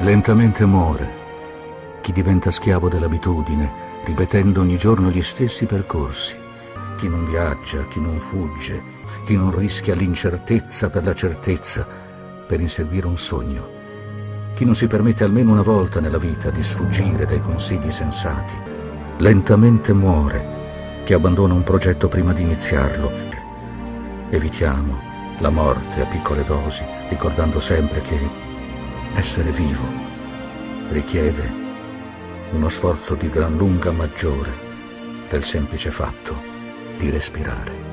Lentamente muore chi diventa schiavo dell'abitudine, ripetendo ogni giorno gli stessi percorsi. Chi non viaggia, chi non fugge, chi non rischia l'incertezza per la certezza, per inseguire un sogno. Chi non si permette almeno una volta nella vita di sfuggire dai consigli sensati. Lentamente muore chi abbandona un progetto prima di iniziarlo. Evitiamo la morte a piccole dosi, ricordando sempre che essere vivo richiede uno sforzo di gran lunga maggiore del semplice fatto di respirare.